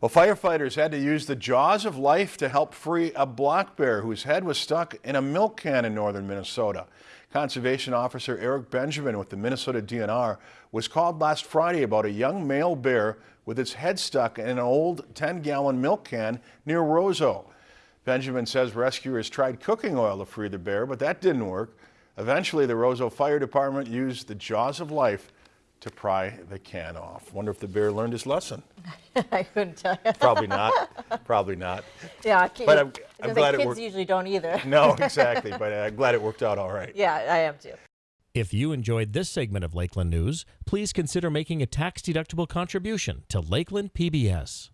Well, firefighters had to use the jaws of life to help free a black bear whose head was stuck in a milk can in northern Minnesota. Conservation Officer Eric Benjamin with the Minnesota DNR was called last Friday about a young male bear with its head stuck in an old 10-gallon milk can near Roseau. Benjamin says rescuers tried cooking oil to free the bear, but that didn't work. Eventually, the Roseau Fire Department used the jaws of life to pry the can off. Wonder if the bear learned his lesson. I couldn't tell you. Probably not. Probably not. Yeah, ki- But I'm- I was I'm glad say it kids worked. usually don't either. No, exactly. But I'm glad it worked out all right. Yeah, I am too. If you enjoyed this segment of Lakeland News, please consider making a tax-deductible contribution to Lakeland PBS.